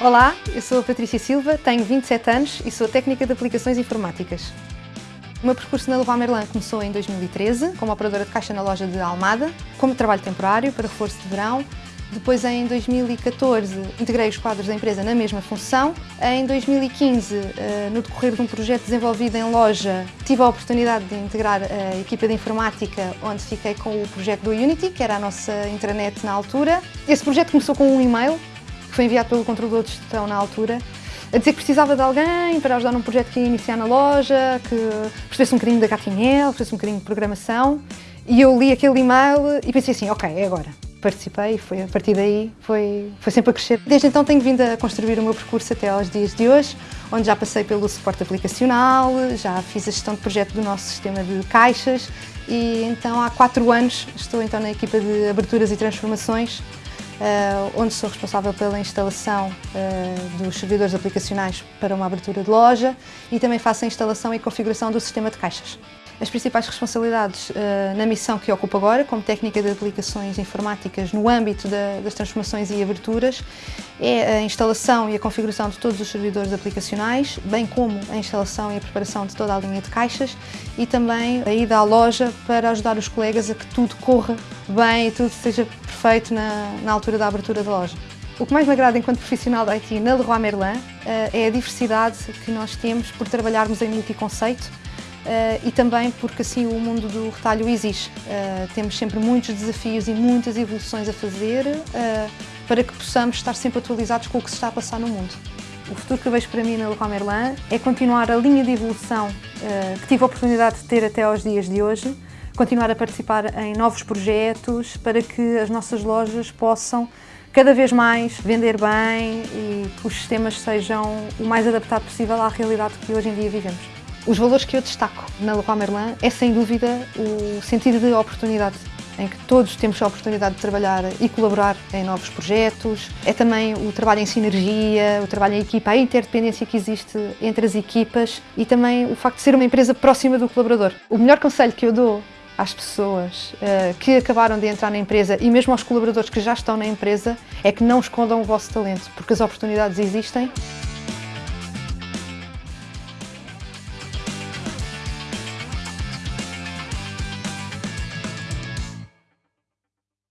Olá, eu sou a Patrícia Silva, tenho 27 anos e sou técnica de aplicações informáticas. O meu percurso na Leroy Merlin começou em 2013, como operadora de caixa na loja de Almada, como trabalho temporário para reforço de verão. Depois, em 2014, integrei os quadros da empresa na mesma função. Em 2015, eh, no decorrer de um projeto desenvolvido em loja, tive a oportunidade de integrar a equipa de informática, onde fiquei com o projeto do Unity, que era a nossa intranet na altura. Esse projeto começou com um e-mail, que foi enviado pelo controlador de gestão na altura, a dizer que precisava de alguém para ajudar num projeto que ia iniciar na loja, que percebesse um bocadinho da HTML, percebesse um bocadinho de programação. E eu li aquele e-mail e pensei assim, ok, é agora. Participei e foi, a partir daí foi, foi sempre a crescer. Desde então tenho vindo a construir o meu percurso até aos dias de hoje, onde já passei pelo suporte aplicacional, já fiz a gestão de projeto do nosso sistema de caixas e então há quatro anos estou então na equipa de aberturas e transformações onde sou responsável pela instalação uh, dos servidores aplicacionais para uma abertura de loja e também faço a instalação e configuração do sistema de caixas. As principais responsabilidades uh, na missão que ocupo agora, como técnica de aplicações informáticas no âmbito da, das transformações e aberturas, é a instalação e a configuração de todos os servidores aplicacionais, bem como a instalação e a preparação de toda a linha de caixas e também a ida à loja para ajudar os colegas a que tudo corra bem e tudo seja perfeito na, na altura da abertura da loja. O que mais me agrada enquanto profissional da IT na Leroy Merlin eh, é a diversidade que nós temos por trabalharmos em multiconceito e também porque assim o mundo do retalho exige. Uh, temos sempre muitos desafios e muitas evoluções a fazer uh, para que possamos estar sempre atualizados com o que se está a passar no mundo. O futuro que eu vejo para mim na Leroy Merlin é continuar a linha de evolução que tive a oportunidade de ter até aos dias de hoje, continuar a participar em novos projetos para que as nossas lojas possam cada vez mais vender bem e que os sistemas sejam o mais adaptado possível à realidade que hoje em dia vivemos. Os valores que eu destaco na Leroy Merlin é sem dúvida o sentido de oportunidade em que todos temos a oportunidade de trabalhar e colaborar em novos projetos. É também o trabalho em sinergia, o trabalho em equipa, a interdependência que existe entre as equipas e também o facto de ser uma empresa próxima do colaborador. O melhor conselho que eu dou às pessoas uh, que acabaram de entrar na empresa e mesmo aos colaboradores que já estão na empresa é que não escondam o vosso talento, porque as oportunidades existem